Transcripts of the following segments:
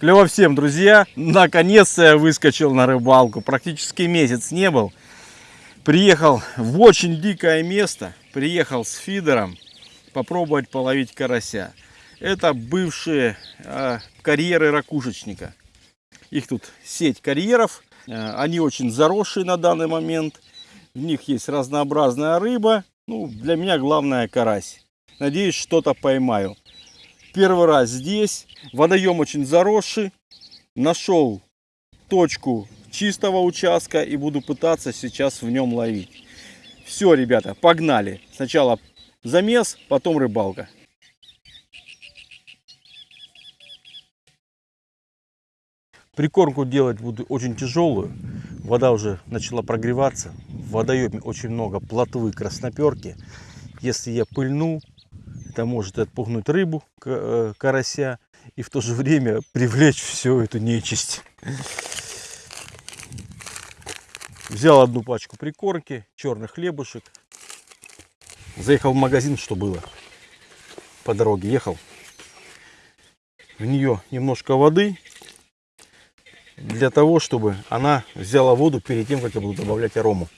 Клево всем, друзья. Наконец-то я выскочил на рыбалку. Практически месяц не был. Приехал в очень дикое место. Приехал с фидером попробовать половить карася. Это бывшие э, карьеры ракушечника. Их тут сеть карьеров. Э, они очень заросшие на данный момент. В них есть разнообразная рыба. Ну, для меня главное карась. Надеюсь, что-то поймаю. Первый раз здесь. Водоем очень заросший. Нашел точку чистого участка и буду пытаться сейчас в нем ловить. Все, ребята, погнали. Сначала замес, потом рыбалка. Прикормку делать буду очень тяжелую. Вода уже начала прогреваться. В водоеме очень много плотвы красноперки. Если я пыльну, это может отпугнуть рыбу, э, карася, и в то же время привлечь всю эту нечисть. Взял одну пачку прикормки, черных хлебушек. Заехал в магазин, что было. По дороге ехал. В нее немножко воды. Для того, чтобы она взяла воду перед тем, как я буду добавлять арому.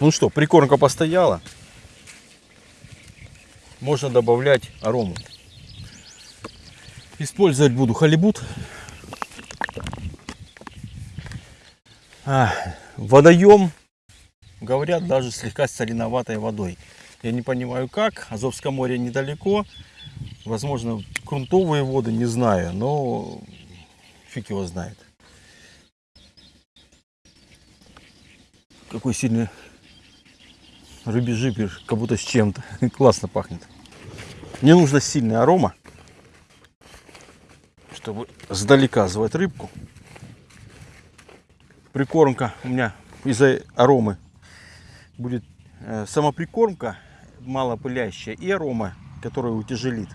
Ну что, прикормка постояла. Можно добавлять арому. Использовать буду халибут. А, водоем, говорят, даже слегка соленоватой водой. Я не понимаю как. Азовское море недалеко. Возможно, грунтовые воды, не знаю. Но фиг его знает. Какой сильный рыбий как будто с чем-то. Классно пахнет. Мне нужно сильный арома, чтобы сдалека звать рыбку. Прикормка у меня из-за аромы будет э, сама прикормка мало пылящая и арома, которая утяжелит.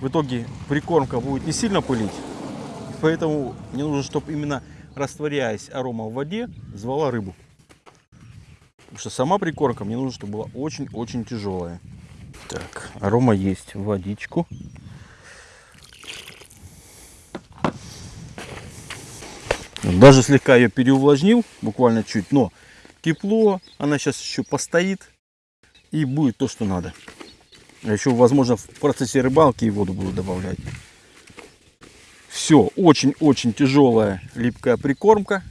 В итоге прикормка будет не сильно пылить, поэтому мне нужно, чтобы именно растворяясь арома в воде, звала рыбу. Потому что сама прикормка мне нужно, чтобы была очень-очень тяжелая. Так, арома есть. Водичку. Даже слегка ее переувлажнил, буквально чуть, но тепло, она сейчас еще постоит и будет то, что надо. А еще, возможно, в процессе рыбалки и воду буду добавлять. Все, очень-очень тяжелая липкая прикормка.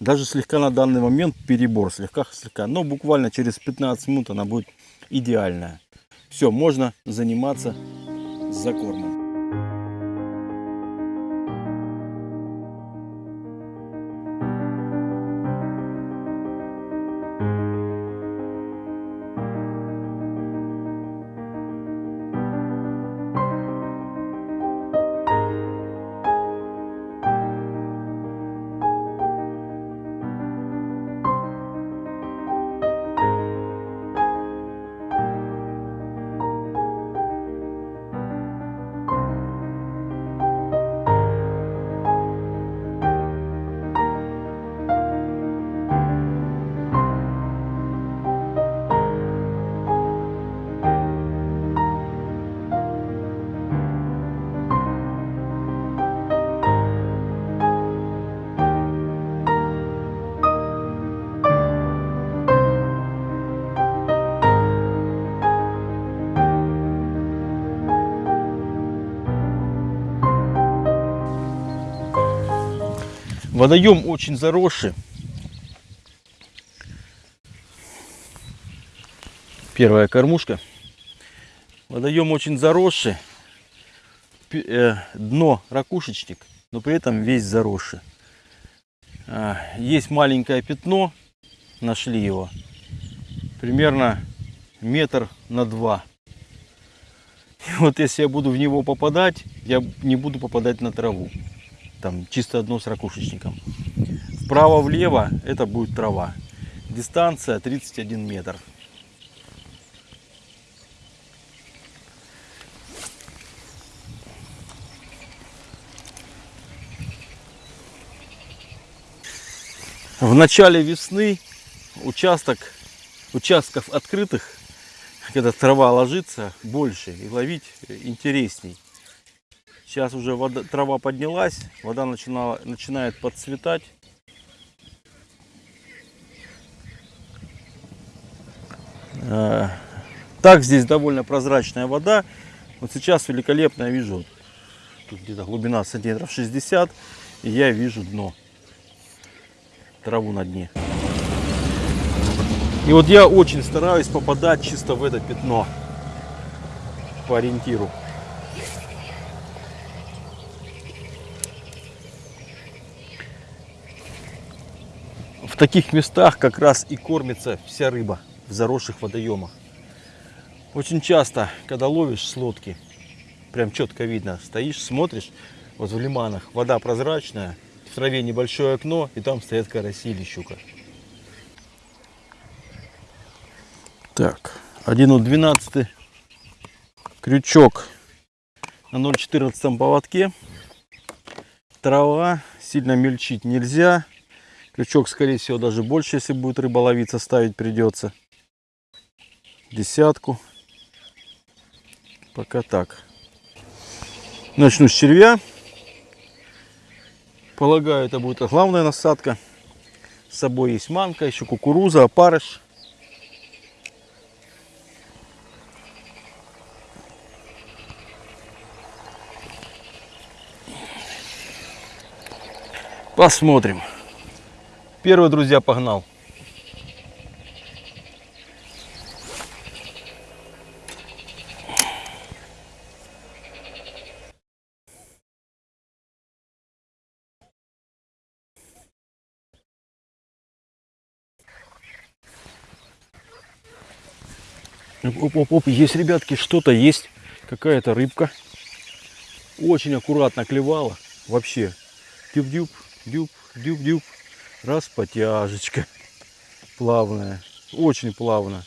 Даже слегка на данный момент перебор, слегка-слегка. Но буквально через 15 минут она будет идеальная. Все, можно заниматься закормом. Водоем очень заросший. Первая кормушка. Водоем очень заросший. Э, дно ракушечник, но при этом весь заросший. А, есть маленькое пятно. Нашли его. Примерно метр на два. И вот если я буду в него попадать, я не буду попадать на траву там чисто одно с ракушечником. Вправо-влево это будет трава. Дистанция 31 метр. В начале весны участок, участков открытых когда трава ложится, больше и ловить интересней. Сейчас уже вода, трава поднялась, вода начинала, начинает подцветать. Э, Так здесь довольно прозрачная вода. Вот сейчас великолепно я вижу, тут где-то глубина сантиметров 60, и я вижу дно, траву на дне. И вот я очень стараюсь попадать чисто в это пятно по ориентиру. Таких местах как раз и кормится вся рыба в заросших водоемах. Очень часто, когда ловишь с лодки, прям четко видно, стоишь, смотришь, вот в лиманах вода прозрачная, в траве небольшое окно, и там стоят караси или щука. Так, 1,12 крючок на 0,14 поводке. Трава, сильно мельчить нельзя. Крючок, скорее всего, даже больше, если будет рыба ловиться, ставить придется. Десятку. Пока так. Начну с червя. Полагаю, это будет главная насадка. С собой есть манка, еще кукуруза, опарыш. Посмотрим. Первый, друзья, погнал. Оп, оп, оп, есть, ребятки, что-то есть. Какая-то рыбка. Очень аккуратно клевала. Вообще. Дюб-дюб, дюб, дюб-дюб. Раз потяжечка. Плавная. Очень плавно.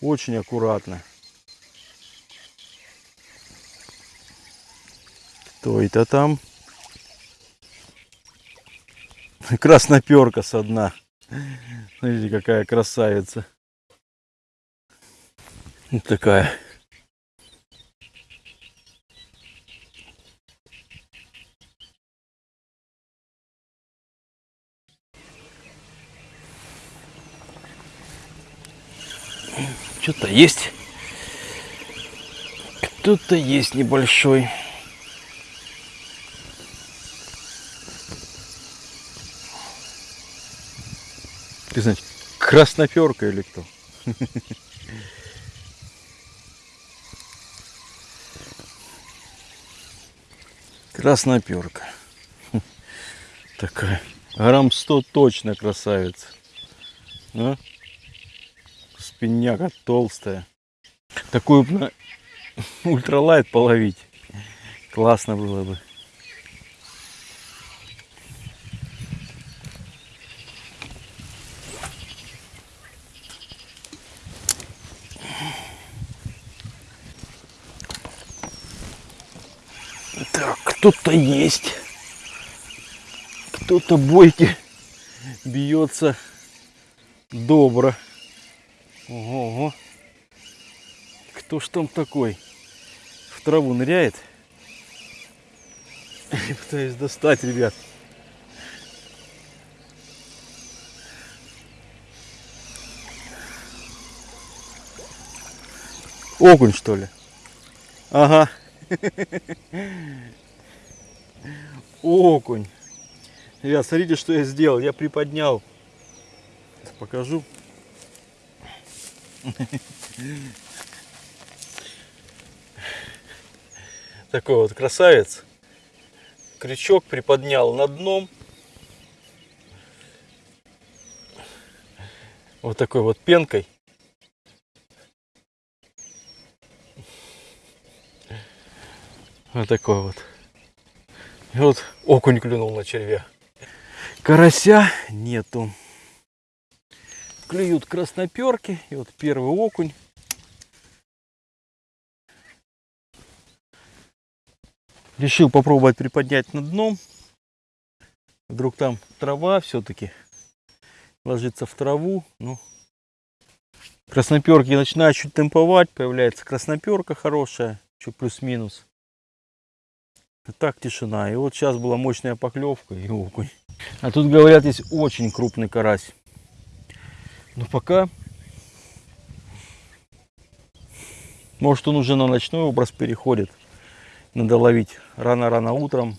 Очень аккуратно. Кто это там? Красноперка со дна. Смотрите, какая красавица. Вот такая. Что-то есть. Кто-то есть небольшой. Ты знаешь, красноперка или кто? Красноперка. Такая. Грамм 100 точно красавица. А? Спинняка толстая. Такую бы на ультралайт половить. Классно было бы. Так, кто-то есть. Кто-то бойки бьется добро. Ого, ого. Кто ж там такой? В траву ныряет. Я пытаюсь достать, ребят. Окунь, что ли? Ага. Окунь. Ребят, смотрите, что я сделал. Я приподнял. Сейчас покажу. Такой вот красавец. Крючок приподнял над дном. Вот такой вот пенкой. Вот такой вот. И вот окунь клюнул на червя. Карася нету. Клюют красноперки. И вот первый окунь. Решил попробовать приподнять над дном. Вдруг там трава все-таки ложится в траву. Ну, Красноперки начинают чуть темповать, появляется красноперка хорошая, чуть плюс-минус. А так тишина. И вот сейчас была мощная поклевка и окунь. А тут говорят, есть очень крупный карась. Но пока... Может он уже на ночной образ переходит. Надо ловить рано-рано утром.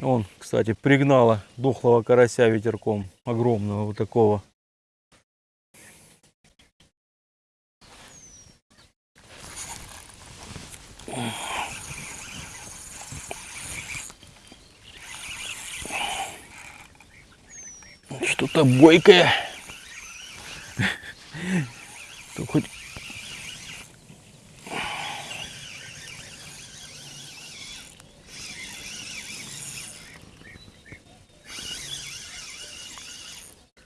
Он, кстати, пригнала дохлого карася ветерком. Огромного вот такого. Что-то бойкое. То хоть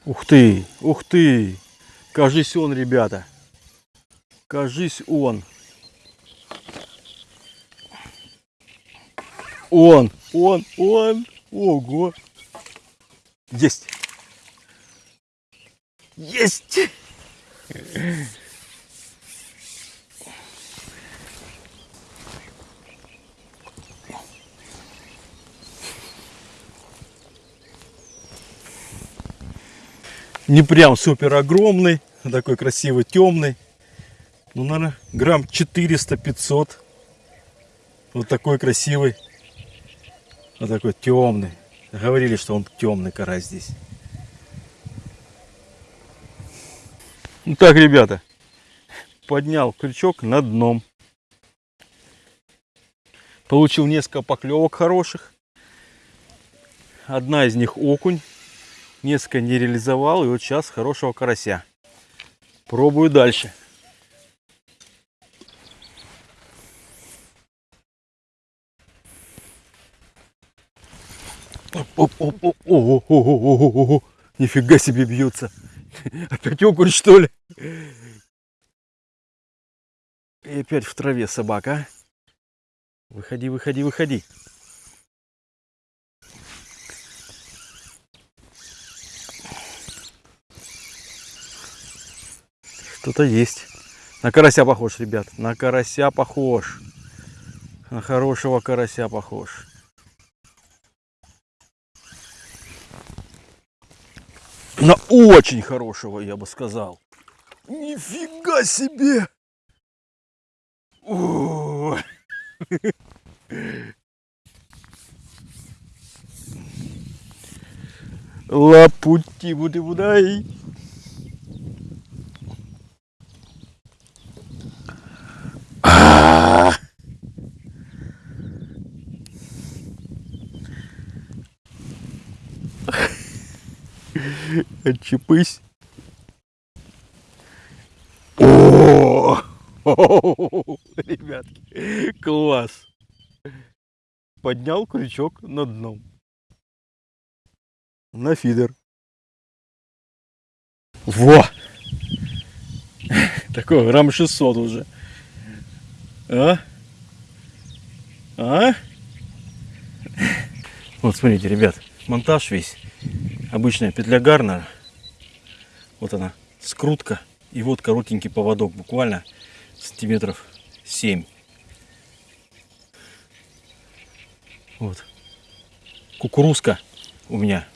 Ух ты, ух ты. Кажись он, ребята. Кажись он. Он, он, он. Ого. Есть. Есть. Не прям супер огромный, а такой красивый, темный. Ну, наверное, грамм 400-500. Вот такой красивый. Вот такой темный. Говорили, что он темный карась здесь. Так, ребята, поднял крючок на дном. Получил несколько поклевок хороших. Одна из них окунь. Несколько не реализовал. И вот сейчас хорошего карася. Пробую дальше. Оп, оп, оп, ого, ого, ого, ого, нифига себе бьется. Опять окунь, что ли? И опять в траве собака. а? Выходи, выходи, выходи. Что-то есть. На карася похож, ребят. На карася похож. На хорошего карася похож. На очень хорошего, я бы сказал. Нифига себе! Лапути буды будай. А! Отчепись. О! Ребятки, класс. Поднял крючок на дном. На фидер. Во! Такой грамм 600 уже. А? А? Вот смотрите, ребят, монтаж весь. Обычная петля Гарнера. Вот она, скрутка. И вот коротенький поводок, буквально сантиметров 7. Вот. Кукурузка у меня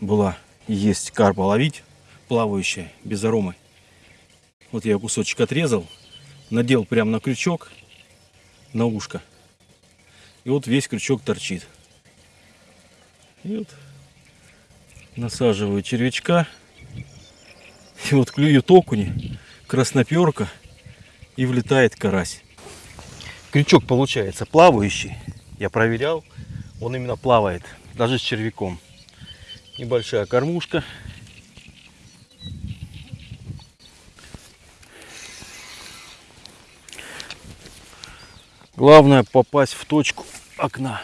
была есть карпа ловить, плавающая, без аромы. Вот я кусочек отрезал, надел прямо на крючок, на ушко. И вот весь крючок торчит. И вот насаживаю червячка. И вот клюют окуни, красноперка и влетает карась. Крючок получается плавающий. Я проверял, он именно плавает, даже с червяком. Небольшая кормушка. Главное попасть в точку окна.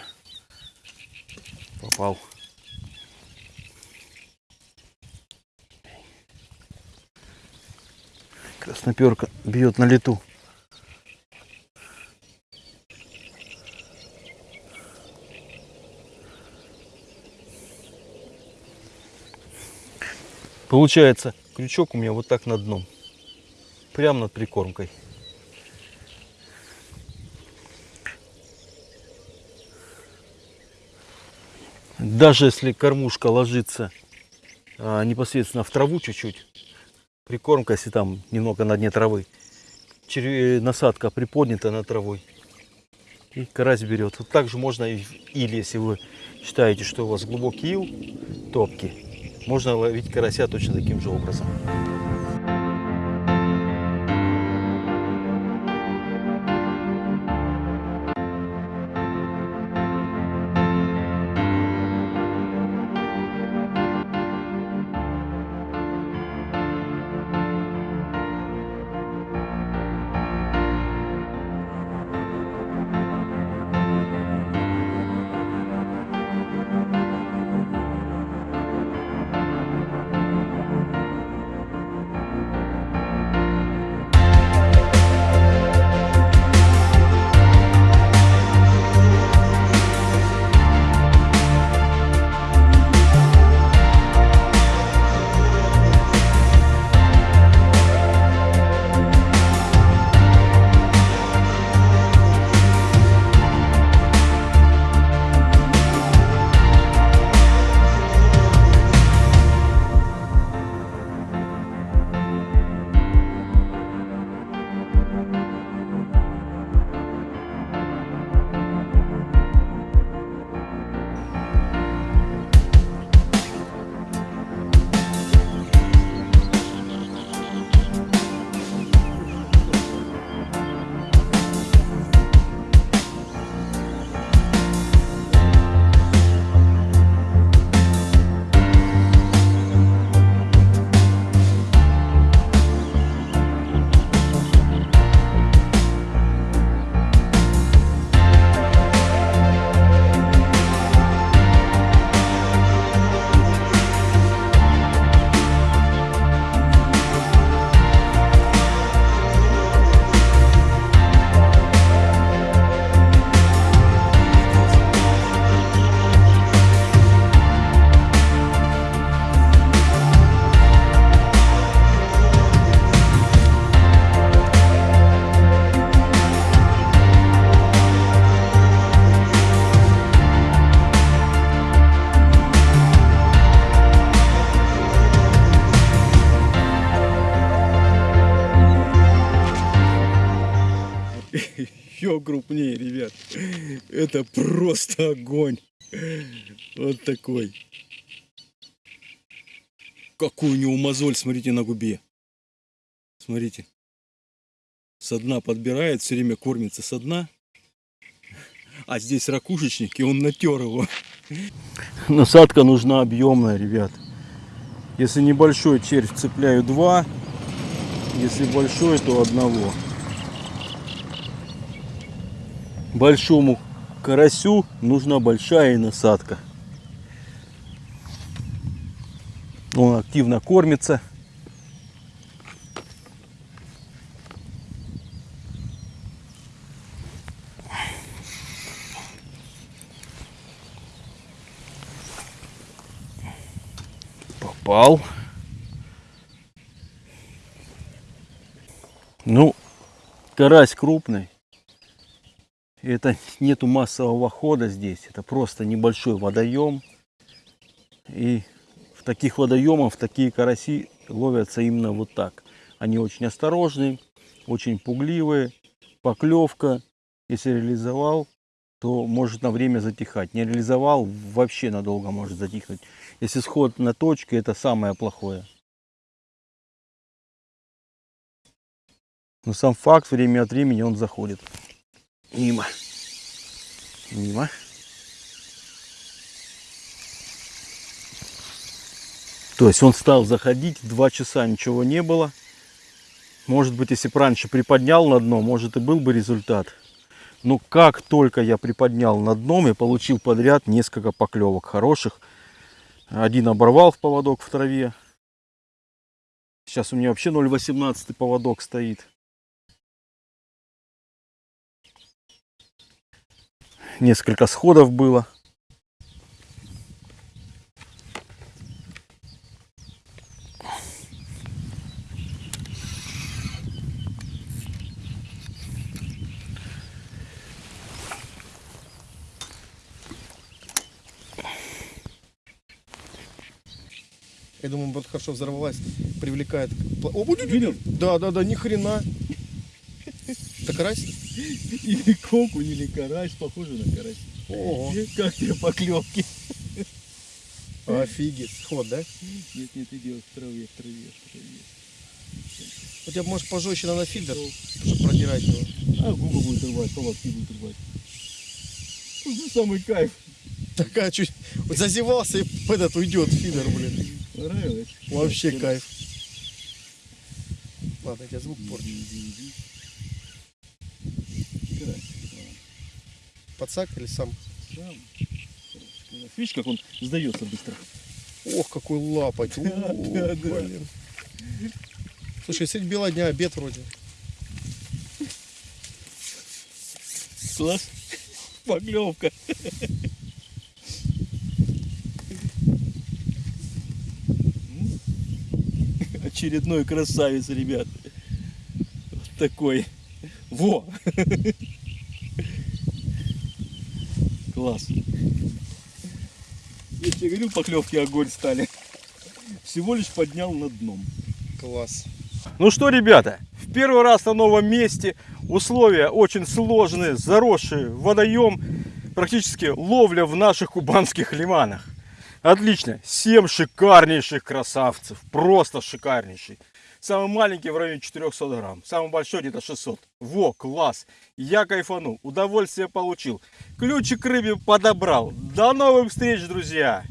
Попал. Красноперка бьет на лету. Получается Крючок у меня вот так над дном. Прямо над прикормкой. Даже если кормушка ложится а, непосредственно в траву чуть-чуть, прикормка, если там немного на дне травы, черве- насадка приподнята над травой, и карась берет. Вот также можно, и- или если вы считаете, что у вас глубокий ил, топки, можно ловить карася точно таким же образом. Еще крупнее, ребят. Это просто огонь. Вот такой. Какой у него мозоль, смотрите, на губе. Смотрите. Со дна подбирает, все время кормится со дна. А здесь ракушечник, и он натер его. Насадка нужна объемная, ребят. Если небольшой червь, цепляю два. Если большой, то одного. Большому карасю нужна большая насадка. Он активно кормится. Попал. Ну, карась крупный. Это нету массового хода здесь. Это просто небольшой водоем. И в таких водоемах такие караси ловятся именно вот так. Они очень осторожные, очень пугливые. Поклевка, если реализовал, то может на время затихать. Не реализовал, вообще надолго может затихнуть. Если сход на точке, это самое плохое. Но сам факт, время от времени он заходит. Мимо. Мимо. То есть он стал заходить, два часа ничего не было. Может быть, если бы раньше приподнял на дно, может и был бы результат. Но как только я приподнял на дном, я получил подряд несколько поклевок хороших. Один оборвал в поводок в траве. Сейчас у меня вообще 0,18 поводок стоит. несколько сходов было. Я думаю, вот хорошо взорвалась, привлекает. О, Видел? Да, да, да, ни хрена. Это карась? Или окунь, или карась, похоже на карась. Ого, Как тебе поклевки? офигеть. Сход, да? Нет, нет, идет в траве, в траве, в траве. У тебя может пожестче надо фильтр, чтобы продирать его. А губы будет рвать, полоски будет рвать. Ну, самый кайф. Такая чуть вот зазевался и этот уйдет фидер, блин. Понравилось? Вообще кайф. Ладно, я тебе звук порчу. Карась. Подсак или сам? Сам. Видишь, как он сдается быстро? Ох, какой блин. Слушай, средь бела дня обед вроде. Класс. Поклевка. Очередной красавец, ребят. Вот такой. Во! Класс. Я тебе говорил, поклевки огонь стали. Всего лишь поднял на дном. Класс. Ну что, ребята, в первый раз на новом месте. Условия очень сложные, заросший водоем. Практически ловля в наших кубанских лиманах. Отлично. 7 шикарнейших красавцев. Просто шикарнейший. Самый маленький в районе 400 грамм. Самый большой где-то 600. Во, класс. Я кайфанул. Удовольствие получил. Ключик к рыбе подобрал. До новых встреч, друзья.